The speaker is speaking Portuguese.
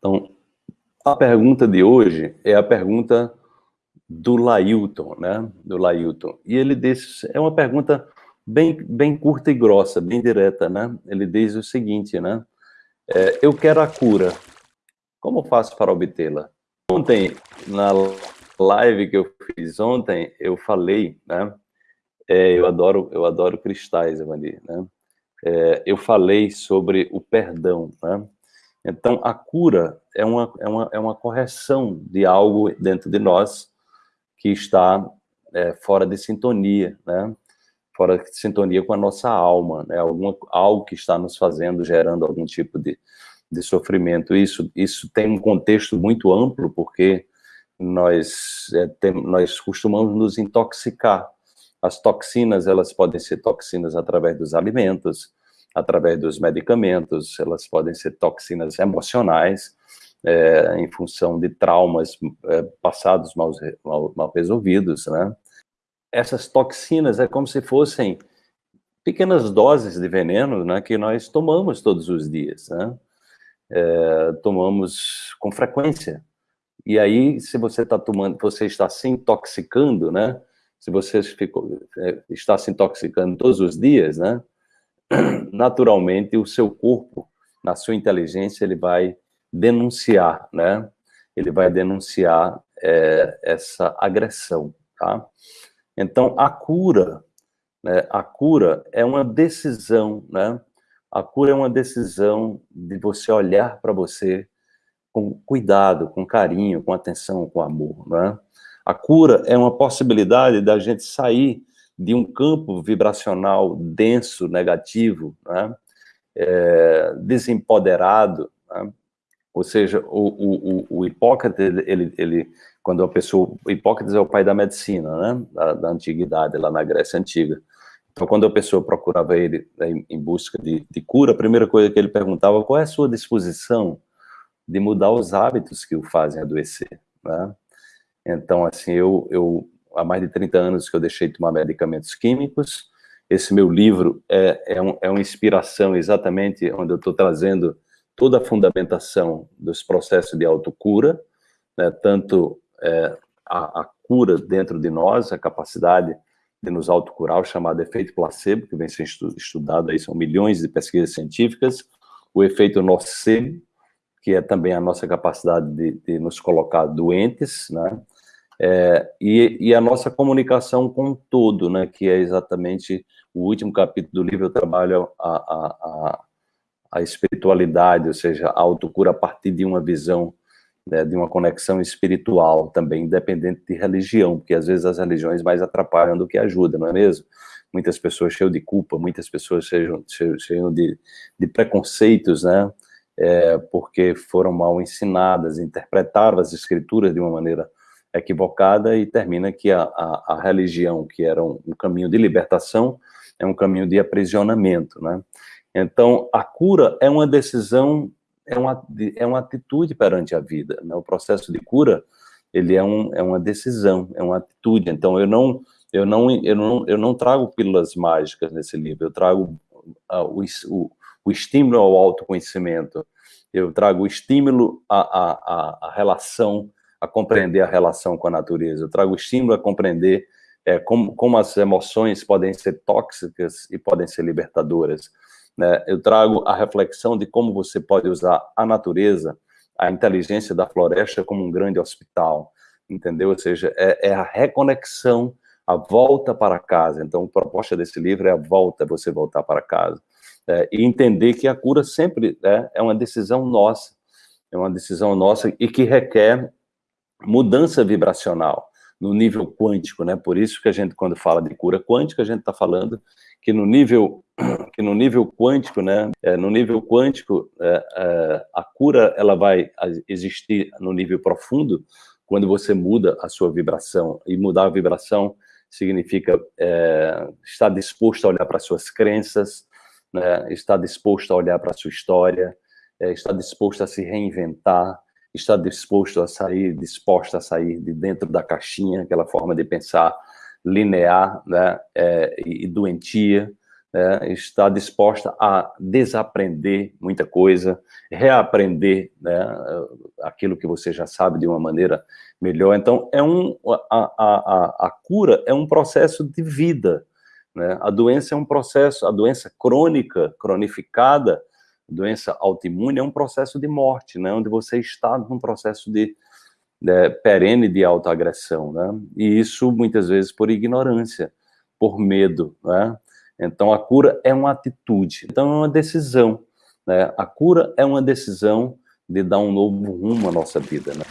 Então, a pergunta de hoje é a pergunta do Lailton, né? Do Lailton. E ele diz, é uma pergunta bem, bem curta e grossa, bem direta, né? Ele diz o seguinte, né? É, eu quero a cura. Como faço para obtê-la? Ontem, na live que eu fiz ontem, eu falei, né? É, eu adoro, eu adoro cristais, Evandi, né? É, eu falei sobre o perdão, né? Então, a cura é uma, é uma, é uma correção de algo dentro de nós que está é, fora de sintonia, né? Fora de sintonia com a nossa alma, né? Alguma, algo que está nos fazendo, gerando algum tipo de, de sofrimento. Isso, isso tem um contexto muito amplo, porque nós, é, tem, nós costumamos nos intoxicar. As toxinas, elas podem ser toxinas através dos alimentos, através dos medicamentos, elas podem ser toxinas emocionais, é, em função de traumas é, passados mal, mal, mal, resolvidos, né? Essas toxinas é como se fossem pequenas doses de veneno, né, que nós tomamos todos os dias, né? É, tomamos com frequência. E aí, se você está tomando, você está se intoxicando, né? Se você ficou, é, está se intoxicando todos os dias, né? Naturalmente o seu corpo, na sua inteligência, ele vai denunciar, né? Ele vai denunciar é, essa agressão, tá? Então, a cura, né? A cura é uma decisão, né? A cura é uma decisão de você olhar para você com cuidado, com carinho, com atenção, com amor, né? A cura é uma possibilidade da gente sair de um campo vibracional denso, negativo, né? é, desempoderado, né? ou seja, o, o, o, Hipócrates, ele, ele, quando a pessoa, Hipócrates é o pai da medicina, né, da, da antiguidade, lá na Grécia Antiga, então quando a pessoa procurava ele em, em busca de, de, cura, a primeira coisa que ele perguntava, qual é a sua disposição de mudar os hábitos que o fazem adoecer, né? Então, assim, eu, eu há mais de 30 anos que eu deixei de tomar medicamentos químicos. Esse meu livro é, é, um, é uma inspiração exatamente onde eu estou trazendo toda a fundamentação dos processos de autocura, né, tanto é, a, a, cura dentro de nós, a capacidade de nos autocurar, o chamado efeito placebo, que vem sendo estudado aí, são milhões de pesquisas científicas, o efeito nocebo, que é também a nossa capacidade de, de nos colocar doentes, né, é, e, e, a nossa comunicação com todo, né, que é exatamente o último capítulo do livro, eu trabalho a, a, a, a espiritualidade, ou seja, a autocura a partir de uma visão, né, de uma conexão espiritual também, independente de religião, porque às vezes as religiões mais atrapalham do que ajudam, não é mesmo? Muitas pessoas cheias de culpa, muitas pessoas cheias de, de preconceitos, né, é, porque foram mal ensinadas, interpretaram as escrituras de uma maneira equivocada e termina que a, a, a religião, que era um, um, caminho de libertação, é um caminho de aprisionamento, né? Então, a cura é uma decisão, é uma, é uma atitude perante a vida, né? O processo de cura, ele é, um, é uma decisão, é uma atitude. Então, eu não, eu não, eu não, eu não trago pílulas mágicas nesse livro, eu trago uh, o, o, o estímulo ao autoconhecimento, eu trago o estímulo à, à, à relação a compreender a relação com a natureza, eu trago estímulo a compreender é, como, como as emoções podem ser tóxicas e podem ser libertadoras. Né? Eu trago a reflexão de como você pode usar a natureza, a inteligência da floresta como um grande hospital, entendeu? Ou seja, é, é a reconexão, a volta para casa. Então, a proposta desse livro é a volta, você voltar para casa. É, e entender que a cura sempre é, é uma decisão nossa, é uma decisão nossa e que requer mudança vibracional no nível quântico, né? Por isso que a gente, quando fala de cura quântica, a gente está falando que no nível que no nível quântico, né? É, no nível quântico, é, é, a cura ela vai existir no nível profundo quando você muda a sua vibração e mudar a vibração significa é, estar disposto a olhar para suas crenças, né? Estar disposto a olhar para sua história, é, estar disposto a se reinventar, está disposto a sair, disposta a sair de dentro da caixinha, aquela forma de pensar linear né, é, e doentia, né, está disposta a desaprender muita coisa, reaprender né, aquilo que você já sabe de uma maneira melhor. Então, é um, a, a, a cura é um processo de vida. Né? A doença é um processo, a doença crônica, cronificada, doença autoimune é um processo de morte, né? onde você está num processo de, de perene de autoagressão. Né? E isso, muitas vezes, por ignorância, por medo. Né? Então, a cura é uma atitude, então é uma decisão. Né? A cura é uma decisão de dar um novo rumo à nossa vida. Né?